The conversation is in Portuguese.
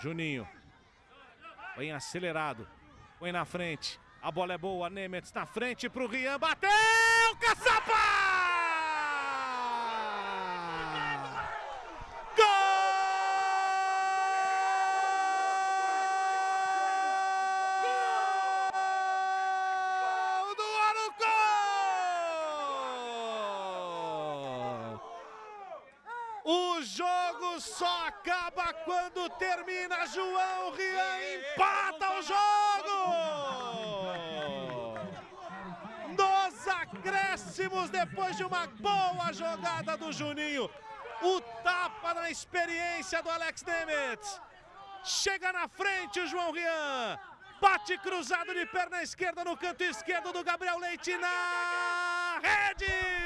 Juninho. Vem acelerado. Põe na frente. A bola é boa. Nemetz na frente pro Rian. Bateu! Caçapa! Jogo só acaba quando termina. João Rian empata o jogo! Nos acréscimos, depois de uma boa jogada do Juninho. O tapa na experiência do Alex Nemetz. Chega na frente o João Rian. Bate cruzado de perna esquerda no canto esquerdo do Gabriel Leite na rede!